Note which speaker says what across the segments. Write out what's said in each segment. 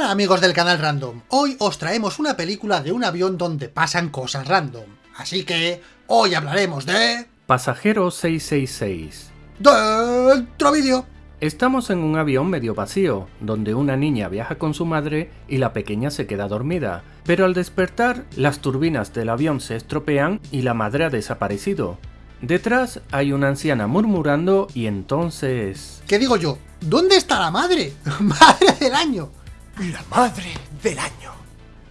Speaker 1: Hola amigos del canal Random, hoy os traemos una película de un avión donde pasan cosas random. Así que, hoy hablaremos de...
Speaker 2: Pasajero 666.
Speaker 1: ¡Dentro vídeo!
Speaker 2: Estamos en un avión medio vacío, donde una niña viaja con su madre y la pequeña se queda dormida, pero al despertar las turbinas del avión se estropean y la madre ha desaparecido. Detrás hay una anciana murmurando y entonces...
Speaker 1: ¿Qué digo yo? ¿Dónde está la madre? ¡Madre del año!
Speaker 3: La madre del año.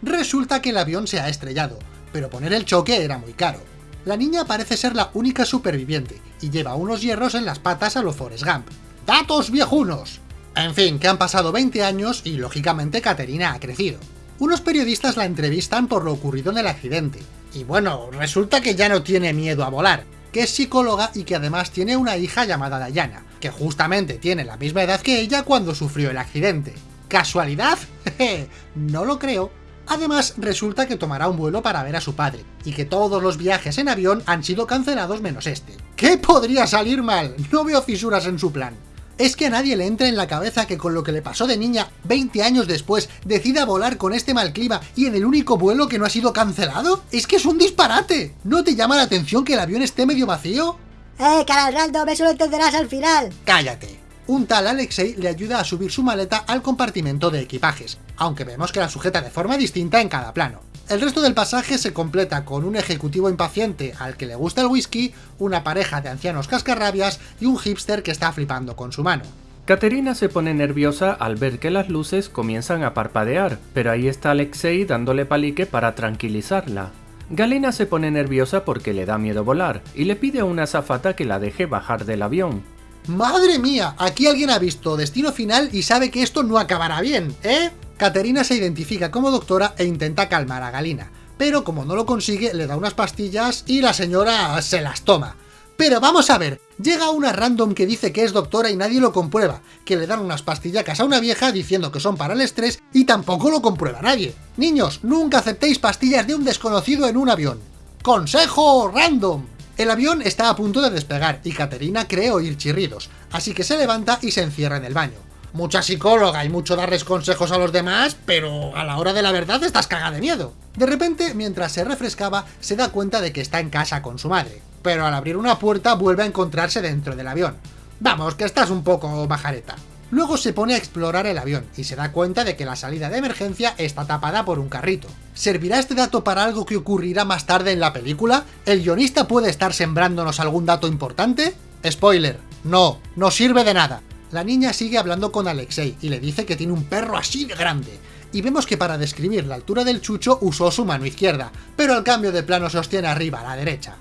Speaker 1: Resulta que el avión se ha estrellado, pero poner el choque era muy caro. La niña parece ser la única superviviente, y lleva unos hierros en las patas a los Forrest Gump. ¡Datos viejunos! En fin, que han pasado 20 años y lógicamente Caterina ha crecido. Unos periodistas la entrevistan por lo ocurrido en el accidente, y bueno, resulta que ya no tiene miedo a volar, que es psicóloga y que además tiene una hija llamada Diana, que justamente tiene la misma edad que ella cuando sufrió el accidente. ¿Casualidad? no lo creo. Además, resulta que tomará un vuelo para ver a su padre, y que todos los viajes en avión han sido cancelados menos este. ¿Qué podría salir mal? No veo fisuras en su plan. ¿Es que a nadie le entra en la cabeza que con lo que le pasó de niña 20 años después decida volar con este mal clima y en el único vuelo que no ha sido cancelado? ¡Es que es un disparate! ¿No te llama la atención que el avión esté medio vacío?
Speaker 4: ¡Eh, canal random! Eso lo entenderás al final.
Speaker 1: ¡Cállate! Un tal Alexei le ayuda a subir su maleta al compartimento de equipajes, aunque vemos que la sujeta de forma distinta en cada plano. El resto del pasaje se completa con un ejecutivo impaciente al que le gusta el whisky, una pareja de ancianos cascarrabias y un hipster que está flipando con su mano.
Speaker 2: Caterina se pone nerviosa al ver que las luces comienzan a parpadear, pero ahí está Alexei dándole palique para tranquilizarla. Galina se pone nerviosa porque le da miedo volar, y le pide a una azafata que la deje bajar del avión.
Speaker 1: ¡Madre mía! Aquí alguien ha visto Destino Final y sabe que esto no acabará bien, ¿eh? Caterina se identifica como doctora e intenta calmar a Galina, pero como no lo consigue, le da unas pastillas y la señora se las toma. Pero vamos a ver, llega una random que dice que es doctora y nadie lo comprueba, que le dan unas pastillacas a una vieja diciendo que son para el estrés y tampoco lo comprueba nadie. Niños, nunca aceptéis pastillas de un desconocido en un avión. ¡Consejo random! El avión está a punto de despegar y Caterina cree oír chirridos, así que se levanta y se encierra en el baño mucha psicóloga y mucho darles consejos a los demás, pero a la hora de la verdad estás cagada de miedo. De repente, mientras se refrescaba, se da cuenta de que está en casa con su madre, pero al abrir una puerta vuelve a encontrarse dentro del avión. Vamos, que estás un poco bajareta. Luego se pone a explorar el avión y se da cuenta de que la salida de emergencia está tapada por un carrito. ¿Servirá este dato para algo que ocurrirá más tarde en la película? ¿El guionista puede estar sembrándonos algún dato importante? Spoiler, no, no sirve de nada. La niña sigue hablando con Alexei y le dice que tiene un perro así de grande, y vemos que para describir la altura del chucho usó su mano izquierda, pero al cambio de plano sostiene arriba a la derecha.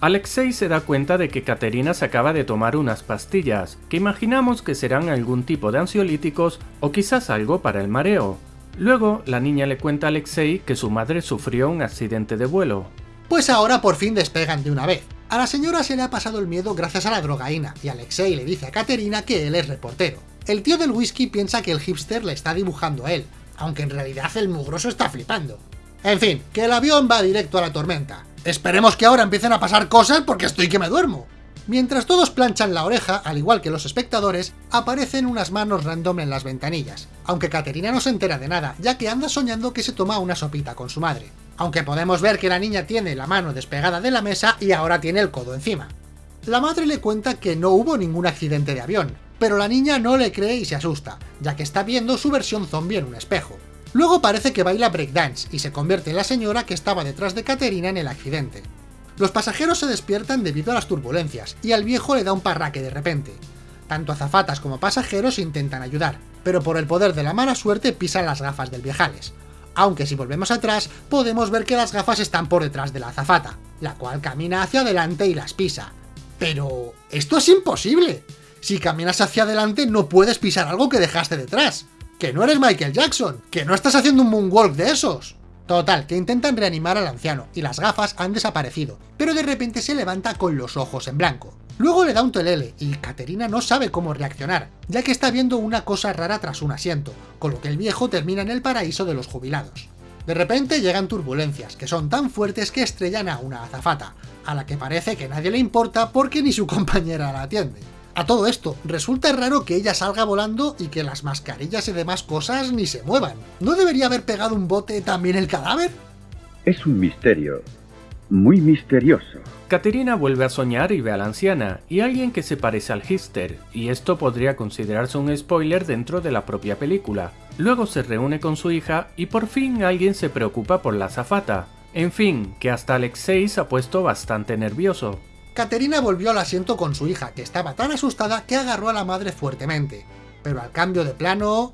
Speaker 2: Alexei se da cuenta de que Caterina se acaba de tomar unas pastillas, que imaginamos que serán algún tipo de ansiolíticos o quizás algo para el mareo. Luego, la niña le cuenta a Alexei que su madre sufrió un accidente de vuelo.
Speaker 1: Pues ahora por fin despegan de una vez, a la señora se le ha pasado el miedo gracias a la drogaína, y Alexei le dice a Katerina que él es reportero. El tío del whisky piensa que el hipster le está dibujando a él, aunque en realidad el mugroso está flipando. En fin, que el avión va directo a la tormenta. Esperemos que ahora empiecen a pasar cosas porque estoy que me duermo. Mientras todos planchan la oreja, al igual que los espectadores, aparecen unas manos random en las ventanillas, aunque Caterina no se entera de nada, ya que anda soñando que se toma una sopita con su madre aunque podemos ver que la niña tiene la mano despegada de la mesa y ahora tiene el codo encima. La madre le cuenta que no hubo ningún accidente de avión, pero la niña no le cree y se asusta, ya que está viendo su versión zombie en un espejo. Luego parece que baila breakdance y se convierte en la señora que estaba detrás de Caterina en el accidente. Los pasajeros se despiertan debido a las turbulencias, y al viejo le da un parraque de repente. Tanto azafatas como pasajeros intentan ayudar, pero por el poder de la mala suerte pisan las gafas del viejales aunque si volvemos atrás podemos ver que las gafas están por detrás de la azafata, la cual camina hacia adelante y las pisa. Pero... ¡esto es imposible! Si caminas hacia adelante no puedes pisar algo que dejaste detrás. ¡Que no eres Michael Jackson! ¡Que no estás haciendo un moonwalk de esos! Total, que intentan reanimar al anciano, y las gafas han desaparecido, pero de repente se levanta con los ojos en blanco. Luego le da un telele, y Caterina no sabe cómo reaccionar, ya que está viendo una cosa rara tras un asiento, con lo que el viejo termina en el paraíso de los jubilados. De repente llegan turbulencias, que son tan fuertes que estrellan a una azafata, a la que parece que nadie le importa porque ni su compañera la atiende. A todo esto, resulta raro que ella salga volando y que las mascarillas y demás cosas ni se muevan. ¿No debería haber pegado un bote también el cadáver?
Speaker 5: Es un misterio. Muy misterioso.
Speaker 2: Caterina vuelve a soñar y ve a la anciana, y alguien que se parece al hipster, y esto podría considerarse un spoiler dentro de la propia película. Luego se reúne con su hija y por fin alguien se preocupa por la azafata. En fin, que hasta Alexei se ha puesto bastante nervioso.
Speaker 1: Caterina volvió al asiento con su hija, que estaba tan asustada que agarró a la madre fuertemente. Pero al cambio de plano...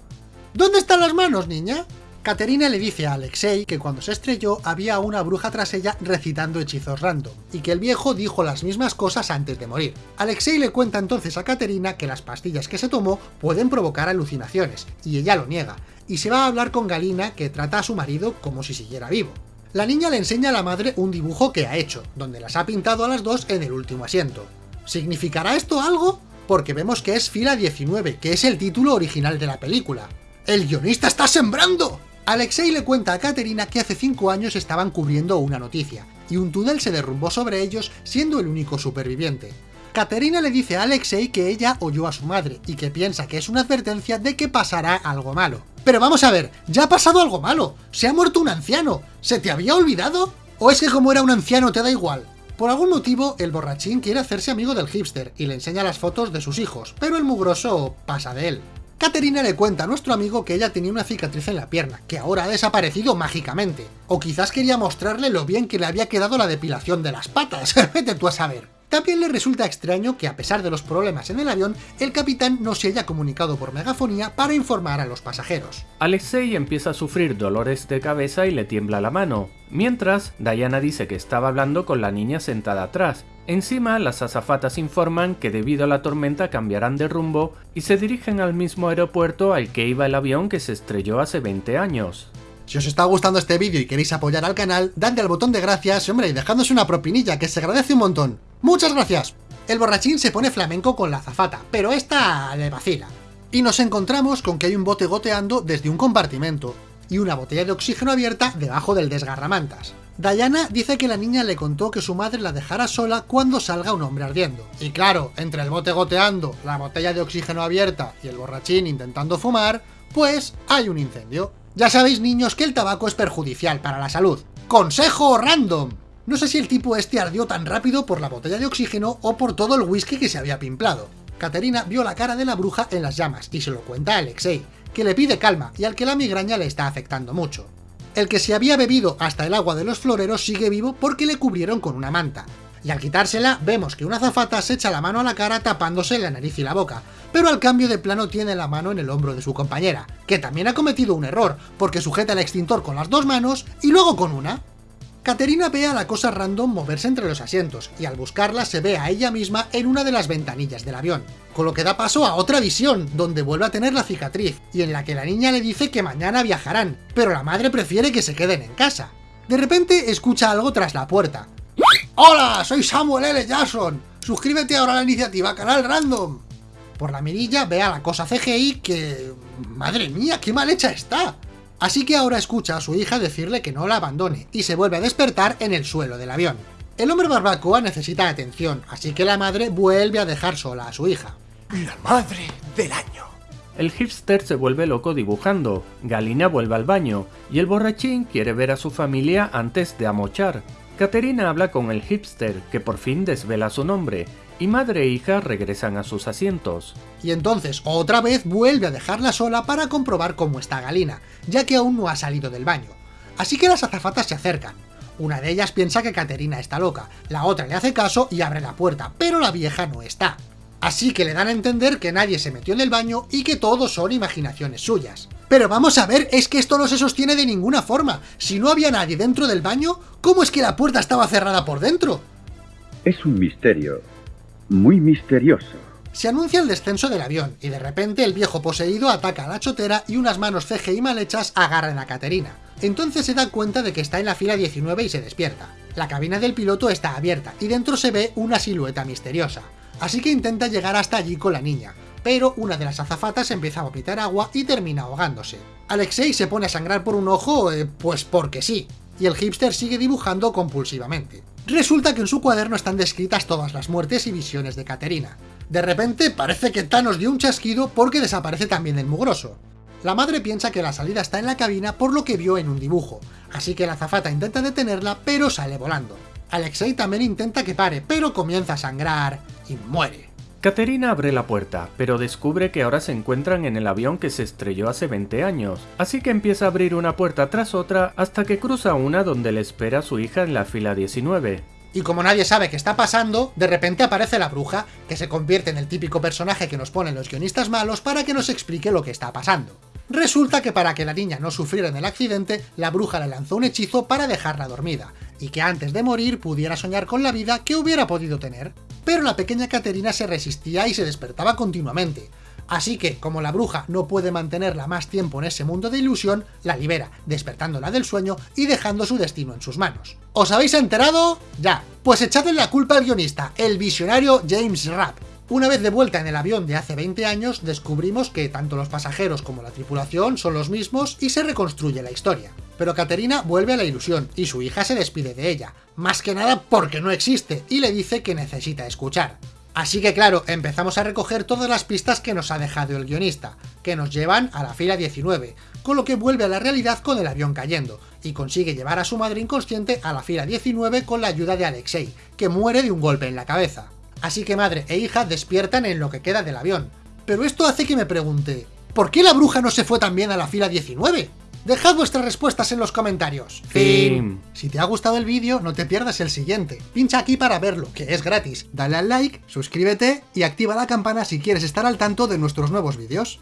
Speaker 1: ¿Dónde están las manos, niña? Caterina le dice a Alexei que cuando se estrelló había una bruja tras ella recitando hechizos random, y que el viejo dijo las mismas cosas antes de morir. Alexei le cuenta entonces a Caterina que las pastillas que se tomó pueden provocar alucinaciones, y ella lo niega, y se va a hablar con Galina que trata a su marido como si siguiera vivo. La niña le enseña a la madre un dibujo que ha hecho, donde las ha pintado a las dos en el último asiento. ¿Significará esto algo? Porque vemos que es fila 19, que es el título original de la película. ¡El guionista está sembrando! Alexei le cuenta a Katerina que hace 5 años estaban cubriendo una noticia, y un túnel se derrumbó sobre ellos siendo el único superviviente. Katerina le dice a Alexei que ella oyó a su madre, y que piensa que es una advertencia de que pasará algo malo. Pero vamos a ver, ya ha pasado algo malo, se ha muerto un anciano, ¿se te había olvidado? ¿O es que como era un anciano te da igual? Por algún motivo, el borrachín quiere hacerse amigo del hipster y le enseña las fotos de sus hijos, pero el mugroso pasa de él. Caterina le cuenta a nuestro amigo que ella tenía una cicatriz en la pierna, que ahora ha desaparecido mágicamente. O quizás quería mostrarle lo bien que le había quedado la depilación de las patas, vete tú a saber. También le resulta extraño que a pesar de los problemas en el avión, el capitán no se haya comunicado por megafonía para informar a los pasajeros.
Speaker 2: Alexei empieza a sufrir dolores de cabeza y le tiembla la mano, mientras Diana dice que estaba hablando con la niña sentada atrás. Encima, las azafatas informan que debido a la tormenta cambiarán de rumbo y se dirigen al mismo aeropuerto al que iba el avión que se estrelló hace 20 años.
Speaker 1: Si os está gustando este vídeo y queréis apoyar al canal, dadle al botón de gracias, hombre, y dejadnos una propinilla, que se agradece un montón. ¡Muchas gracias! El borrachín se pone flamenco con la azafata, pero esta le vacila. Y nos encontramos con que hay un bote goteando desde un compartimento, y una botella de oxígeno abierta debajo del desgarramantas. Diana dice que la niña le contó que su madre la dejara sola cuando salga un hombre ardiendo. Y claro, entre el bote goteando, la botella de oxígeno abierta y el borrachín intentando fumar, pues hay un incendio. Ya sabéis niños que el tabaco es perjudicial para la salud. ¡Consejo random! No sé si el tipo este ardió tan rápido por la botella de oxígeno o por todo el whisky que se había pimplado. Caterina vio la cara de la bruja en las llamas y se lo cuenta a Alexei, que le pide calma y al que la migraña le está afectando mucho. El que se había bebido hasta el agua de los floreros sigue vivo porque le cubrieron con una manta, y al quitársela vemos que una zafata se echa la mano a la cara tapándose la nariz y la boca, pero al cambio de plano tiene la mano en el hombro de su compañera, que también ha cometido un error, porque sujeta el extintor con las dos manos y luego con una. Caterina ve a la cosa random moverse entre los asientos, y al buscarla se ve a ella misma en una de las ventanillas del avión, con lo que da paso a otra visión, donde vuelve a tener la cicatriz, y en la que la niña le dice que mañana viajarán, pero la madre prefiere que se queden en casa. De repente escucha algo tras la puerta, ¡Hola! Soy Samuel L. Jackson. Suscríbete ahora a la iniciativa Canal Random. Por la mirilla ve a la cosa CGI que... ¡Madre mía, qué mal hecha está! Así que ahora escucha a su hija decirle que no la abandone, y se vuelve a despertar en el suelo del avión. El hombre barbacoa necesita atención, así que la madre vuelve a dejar sola a su hija.
Speaker 3: La madre del año.
Speaker 2: El hipster se vuelve loco dibujando, Galina vuelve al baño, y el borrachín quiere ver a su familia antes de amochar. Caterina habla con el hipster, que por fin desvela su nombre, y madre e hija regresan a sus asientos.
Speaker 1: Y entonces otra vez vuelve a dejarla sola para comprobar cómo está Galina, ya que aún no ha salido del baño. Así que las azafatas se acercan. Una de ellas piensa que Caterina está loca, la otra le hace caso y abre la puerta, pero la vieja no está. Así que le dan a entender que nadie se metió en el baño y que todo son imaginaciones suyas. Pero vamos a ver, es que esto no se sostiene de ninguna forma. Si no había nadie dentro del baño, ¿cómo es que la puerta estaba cerrada por dentro?
Speaker 5: Es un misterio. Muy misterioso.
Speaker 1: Se anuncia el descenso del avión, y de repente el viejo poseído ataca a la chotera y unas manos CGI mal hechas agarran a Caterina. Entonces se da cuenta de que está en la fila 19 y se despierta. La cabina del piloto está abierta, y dentro se ve una silueta misteriosa así que intenta llegar hasta allí con la niña, pero una de las azafatas empieza a vomitar agua y termina ahogándose. Alexei se pone a sangrar por un ojo, eh, pues porque sí, y el hipster sigue dibujando compulsivamente. Resulta que en su cuaderno están descritas todas las muertes y visiones de Caterina. De repente parece que Thanos dio un chasquido porque desaparece también el mugroso. La madre piensa que la salida está en la cabina por lo que vio en un dibujo, así que la azafata intenta detenerla pero sale volando. Alexei también intenta que pare, pero comienza a sangrar y muere.
Speaker 2: Caterina abre la puerta, pero descubre que ahora se encuentran en el avión que se estrelló hace 20 años, así que empieza a abrir una puerta tras otra hasta que cruza una donde le espera su hija en la fila 19.
Speaker 1: Y como nadie sabe qué está pasando, de repente aparece la bruja, que se convierte en el típico personaje que nos ponen los guionistas malos para que nos explique lo que está pasando. Resulta que para que la niña no sufriera en el accidente, la bruja le lanzó un hechizo para dejarla dormida, y que antes de morir pudiera soñar con la vida que hubiera podido tener. Pero la pequeña Caterina se resistía y se despertaba continuamente, Así que, como la bruja no puede mantenerla más tiempo en ese mundo de ilusión, la libera, despertándola del sueño y dejando su destino en sus manos. ¿Os habéis enterado? Ya. Pues echadle la culpa al guionista, el visionario James Rapp, una vez de vuelta en el avión de hace 20 años, descubrimos que tanto los pasajeros como la tripulación son los mismos y se reconstruye la historia. Pero Caterina vuelve a la ilusión y su hija se despide de ella, más que nada porque no existe y le dice que necesita escuchar. Así que claro, empezamos a recoger todas las pistas que nos ha dejado el guionista, que nos llevan a la fila 19, con lo que vuelve a la realidad con el avión cayendo, y consigue llevar a su madre inconsciente a la fila 19 con la ayuda de Alexei, que muere de un golpe en la cabeza. Así que madre e hija despiertan en lo que queda del avión. Pero esto hace que me pregunte, ¿por qué la bruja no se fue también a la fila 19? Dejad vuestras respuestas en los comentarios.
Speaker 2: Fin.
Speaker 1: Si te ha gustado el vídeo, no te pierdas el siguiente. Pincha aquí para verlo, que es gratis. Dale al like, suscríbete y activa la campana si quieres estar al tanto de nuestros nuevos vídeos.